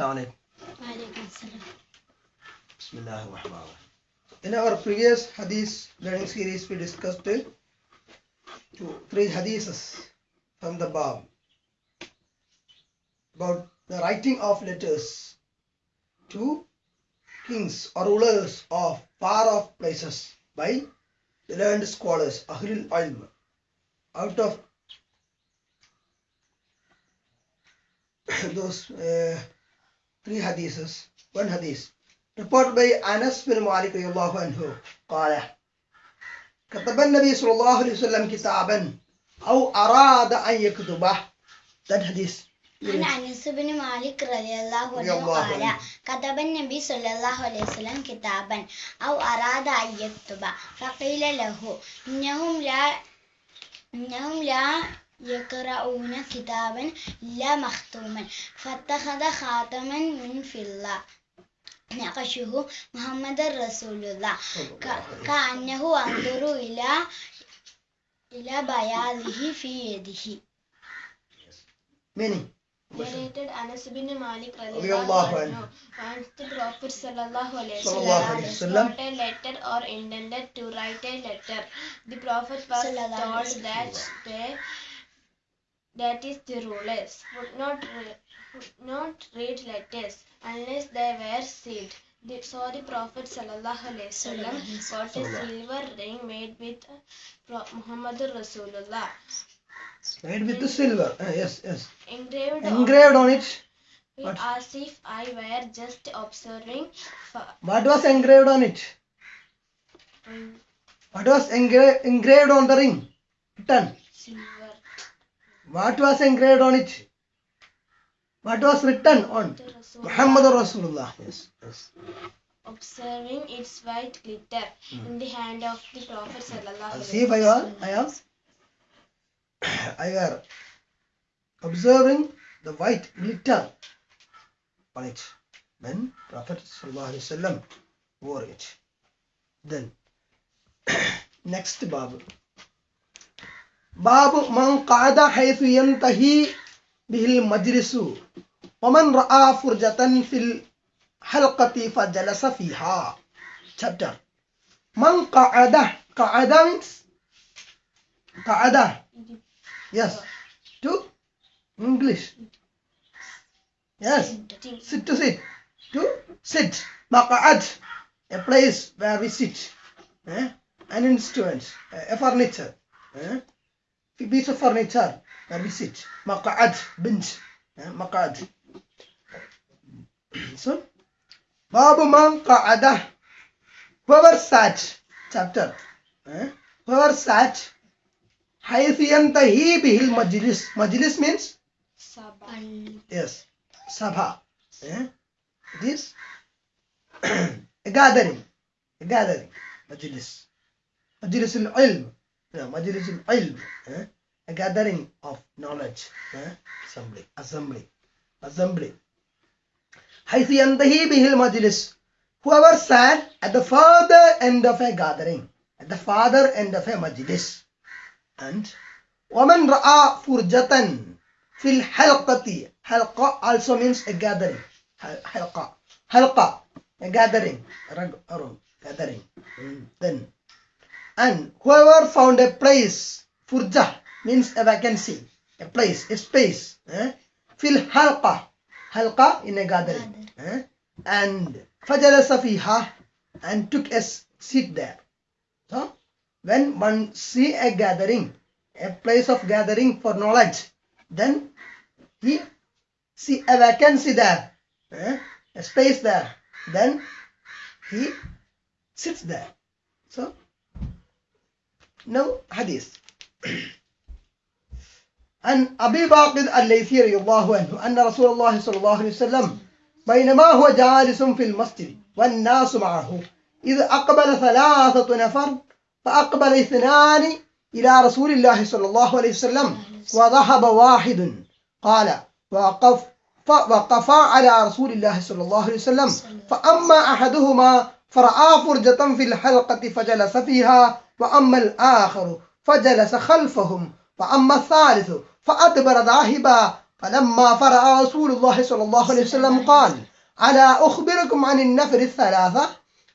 Assalamu alaikum. Bismillah In our previous hadith learning series, we discussed two, three hadiths from the Bab about the writing of letters to kings or rulers of far off places by the learned scholars, Ahlul Ilm. Out of those uh, three hadiths, one hadith. Reported by Anas bin Malik radiallahu anhu. قال كتب النبي صلى الله عليه وسلم كتابا أو أراد أن يكتبه that hadith. عن أنس بن مالك رضي الله عنه قال عنه. كتب النبي صلى الله عليه وسلم كتابا أو أراد أن يكتب فقيل له إنهم لا إنهم لا يقرؤون كتابا لا مختوما فاتخذ خاتما من فضة نقشه محمد رسول الله ك- كأنه أنظر إلى إلى بياضه في يده meaning narrated Anas bin Malik anhu. Once the Prophet sallallahu alaihi wasallam. wrote a letter or intended to write a letter. The Prophet was told that they that is the rulers would not re- would not read letters unless they were sealed. The, so the Prophet sallallahu alaihi wasallam got a silver ring made with Pro- Muhammadur Rasulullah. Made with the silver. Uh, yes yes. Engraved, engraved on it. On What? it as if I were just observing what was engraved on it? Um, what was engra- engraved on the ring. Written. Silver. What was engraved on it? What was written on? The Muhammad Rasulullah. Yes yes. Observing its white glitter hmm. in the hand of the Prophet sallallahu alaihi if I was I am I were observing the white glitter on it. When Prophet sallallahu alaihi wasallam wore it. Then next bab باب من قعد حيث ينتهي به المجلس ومن رأى فرجة في الحلقة فجلس فيها chapter من قعد قعد means قعد yes to English yes Sitting. sit to sit to sit مقعد a place where we sit eh? an instrument a furniture eh? a piece of furniture where we sit مقعد bench eh? مقعد so باب من قعد whoever sat chapter eh? whoever sat حيث ينتهي به المجلس مجلس means Sabah. Yes, sabha. Eh? It is a gathering, a gathering. Majlis. Majlis al-ilm. Yeah, majlis al-ilm. Eh? A gathering of knowledge. Eh? Assembly. Assembly. Assembly. حيث ينتهي به المجلس. Whoever sat at the further end of a gathering, at the farther end of a majlis. And ومن رأى فرجة في الحلقة حلقة also means a gathering حل- حلقة حلقة a gathering rag- around gathering Mm, then and whoever found a place furja means a vacancy a place a space eh? halqa halqa in a gathering eh? and fajalasa fiha and took a seat there so when one see a gathering a place of gathering for knowledge then he see a vacancy there eh? a space there then he sits there so no hadith عن أبي باقر الليثي رضي الله عنه أن رسول الله صلى الله عليه وسلم بينما هو جالس في المسجد والناس معه إذ أقبل ثلاثة نفر فأقبل اثنان إلى رسول الله صلى الله عليه وسلم وذهب واحد. قال وقف وقفا على رسول الله صلى الله عليه وسلم فأما أحدهما فرأى فرجة في الحلقة فجلس فيها وأما الآخر فجلس خلفهم وأما الثالث فأدبر ذاهبا فلما فرأى رسول الله صلى الله عليه وسلم قال ألا أخبركم عن النفر الثلاثة؟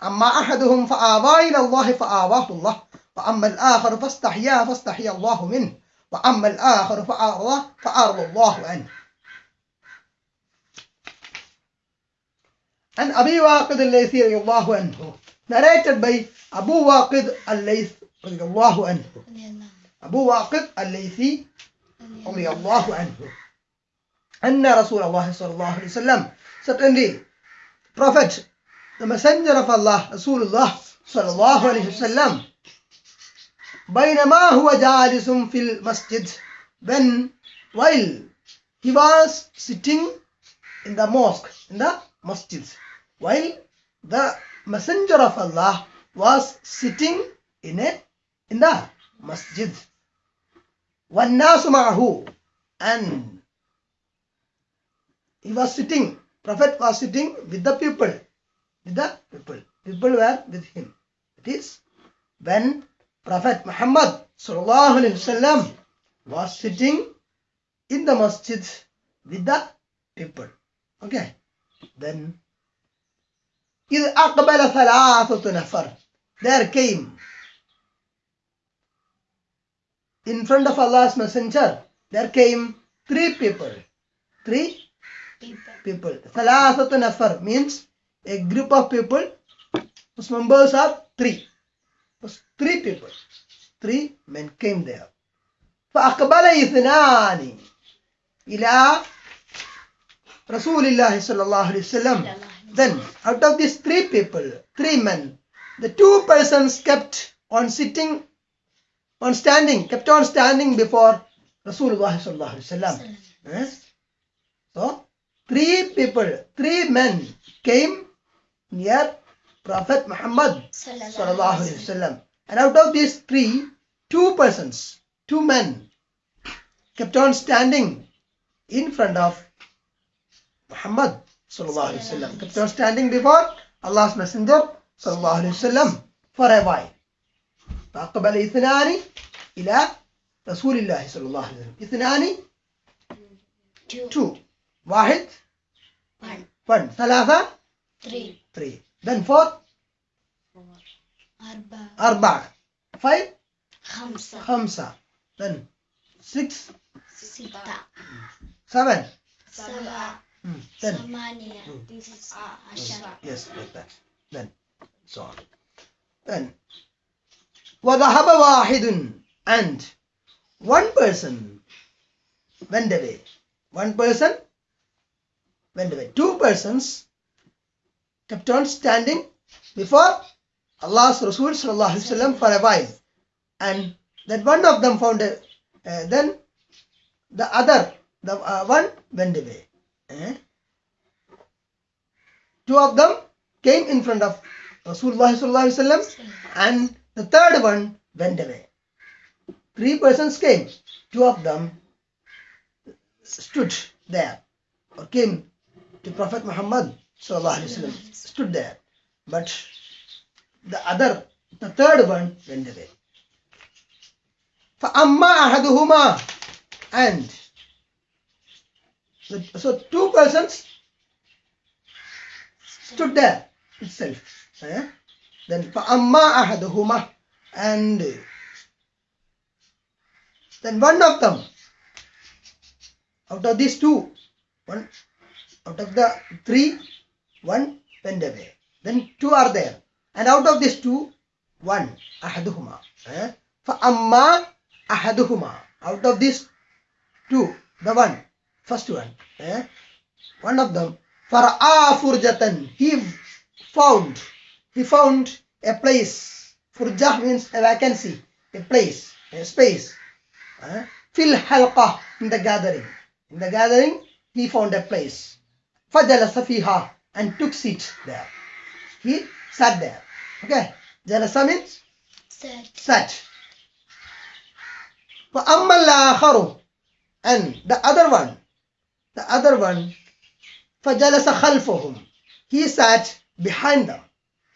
أما أحدهم فآوى إلى الله فآواه الله وأما الآخر فاستحيا فاستحيا الله منه وأما الآخر فأعرض فأعرض الله عنه. عن أبي واقد الليثي رضي الله عنه narrated by Abu Waqid al-Layth radiallahu anhu. Abu Waqid al-Laythi radiallahu anhu. Anna Rasulullah sallallahu alayhi wa sallam. Certainly, Prophet, the messenger of Allah, Rasulullah sallallahu alayhi wa sallam, بينما هو جالس في المسجد when while he was sitting in the mosque in the masjid while the messenger of Allah was sitting in a in the masjid والناس معه and he was sitting prophet was sitting with the people with the people people were with him it is when prophet muhammad sallallahu alaihi wasallam was sitting in the masjid with the people okay then إذ أقبل ثلاثة نفر there came in front of Allah's messenger there came three people three people ثلاثة نفر means a group of people whose members are three three people three men came there فأقبل اثنان إلى رسول الله صلى الله عليه وسلم then out of these three people three men the two persons kept on sitting on standing kept on standing before Rasulullah sallallahu alaihi wasallam Eh? so three people three men came near Prophet Muhammad sallallahu alaihi wasallam and out of these three two persons two men kept on standing in front of Muhammad sallallahu alaihi wasallam on standing before Allah's messenger sallallahu alaihi wasallam for a while فأقبل اثنان إلى رسول الله صلى الله عليه وسلم اثنان two two واحد one one ثلاثة three three then four أربعة أربعة five خمسة خمسة then six ستة seven سبعة Hmm, then ثمانية تسعة عشرة yes like that then so on then وذهب واحد and one person went away one person went away two persons kept on standing before Allah's Rasul sallallahu alaihi wasallam for a while and that one of them found a, uh, then the other the uh, one went away eh? two of them came in front of Rasulullah sallallahu alaihi wasallam and the third one went away. Three persons came. Two of them stood there or came to Prophet Muhammad sallallahu alaihi wasallam stood there, but the other, the third one went away. فأما أحدهما and the, so two persons stood there itself. eh? Then فأما أحدهما and then one of them out of these two one out of the three one went away then two are there and out of these two one أحدهما eh? فأما أحدهما out of these two the one first one eh? one of them فرآ فرجة he found he found a place فرجة means a vacancy a place a space eh? في الحلقة in the gathering in the gathering he found a place فجلس فيها and took seat there he sat there okay جلس means Set. sat وأما الآخر and the other one the other one فجلس خلفهم he sat behind them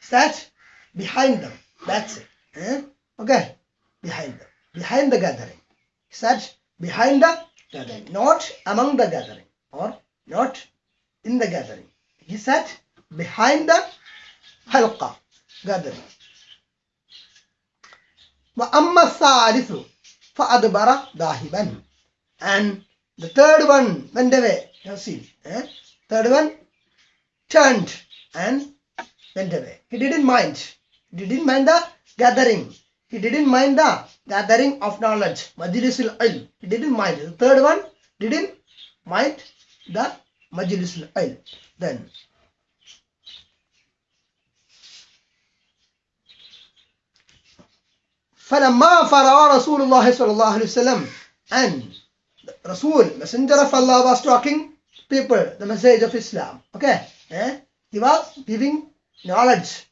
sat behind them that's it eh? okay behind them behind the gathering he sat behind the gathering. Not among the gathering or not in the gathering. He sat behind the halqa gathering. وأما الثالث فأدبر ذاهبا and the third one went away. You have seen. Eh? Third one turned and went away. He didn't mind. He didn't mind the gathering. He didn't mind the gathering of knowledge. Majlisul ilm. He didn't mind. The third one didn't mind the majlisul ilm. Then فلما فرغ رسول الله صلى الله عليه وسلم and Rasul, messenger of Allah was talking people the message of Islam. Okay. Eh? He was giving knowledge,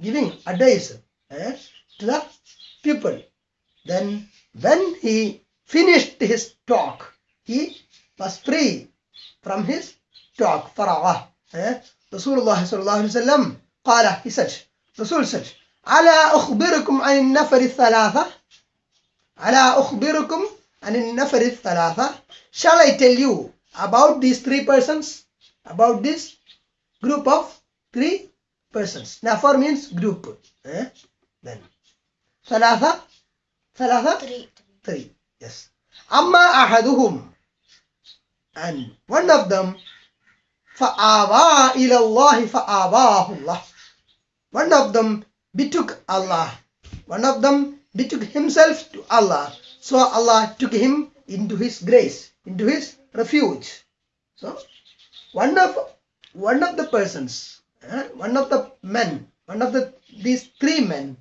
giving advice eh, to the people. Then when he finished his talk, he was free from his talk. فرغه. Eh? Rasulullah sallallahu alaihi wasallam قال he said Rasul said ألا أخبركم عن النفر الثلاثة ألا أخبركم عن النفر الثلاثة Shall I tell you about these three persons? About this group of three persons. Nafar means group. Eh? Then ثلاثة ثلاثة Three. three. Yes. أما أحدهم and one of them فآوى إلى الله فآواه الله one of them betook Allah one of them betook himself to Allah so Allah took him into his grace into his refuge. So one of one of the persons eh, one of the men one of the these three men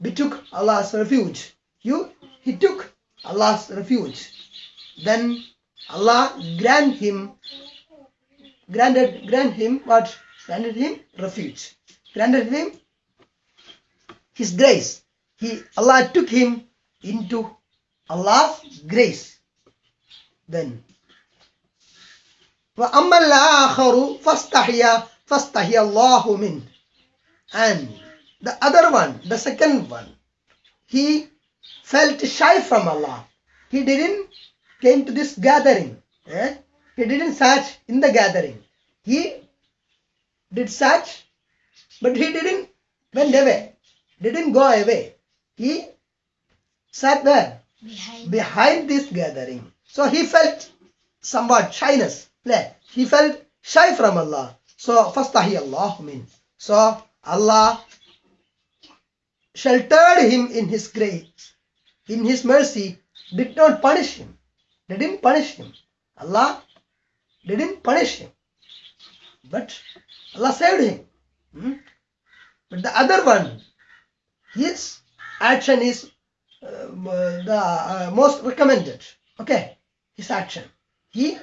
betook Allah's refuge. You he took Allah's refuge. Then Allah grant him granted grant him what? Granted him refuge. Granted him his grace. He Allah took him into Allah's grace then وأما الآخر فاستحيا فاستحيا الله منه and the other one the second one he felt shy from Allah he didn't came to this gathering eh? he didn't sat in the gathering he did sat but he didn't went away didn't go away he sat there Behind. behind this gathering. So he felt somewhat shyness. He felt shy from Allah. So fastahi Allah min. So Allah sheltered him in his grace, in his mercy, did not punish him. Didn't punish him. Allah didn't punish him. But Allah saved him. Hmm? But the other one, his action is the uh, most recommended. Okay, his action. He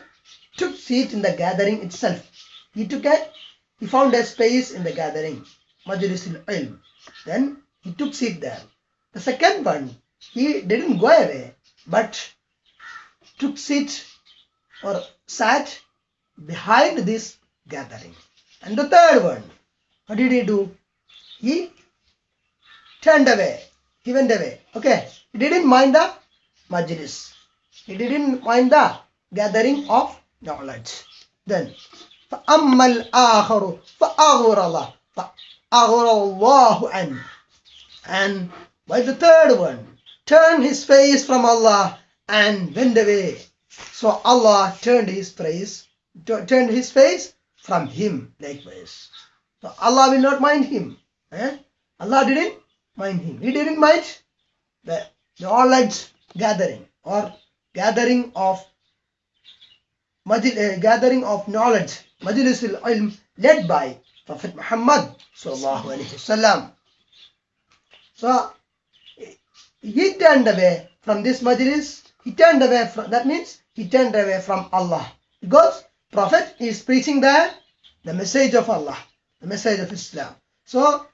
took seat in the gathering itself. He took a, he found a space in the gathering, Majlisul Ilm. Then he took seat there. The second one, he didn't go away, but took seat or sat behind this gathering. And the third one, what did he do? He turned away He went away. Okay. He didn't mind the majlis. He didn't mind the gathering of knowledge. Then فأما الآخر فأغرل فأغرل الله عنه and by the third one turned his face from Allah and went away. So Allah turned his face turned his face from him likewise. So Allah will not mind him. Eh? Allah didn't mind him. He didn't mind the knowledge gathering or gathering of majl- uh, gathering of knowledge, majlisul ilm led by Prophet Muhammad sallallahu alaihi wasallam. So he turned away from this majlis. He turned away from that means he turned away from Allah because Prophet is preaching the the message of Allah, the message of Islam. So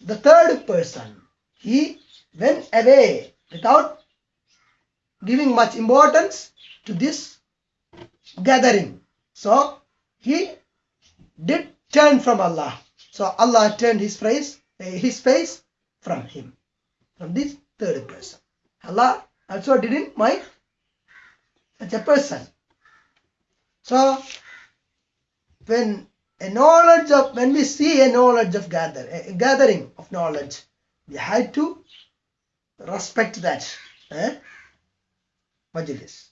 the third person he went away without giving much importance to this gathering. So he did turn from Allah. So Allah turned his face, eh, his face from him, from this third person. Allah also didn't mind That's a person. So when a knowledge of when we see a knowledge of gather a gathering of knowledge, we have to respect that eh? majlis.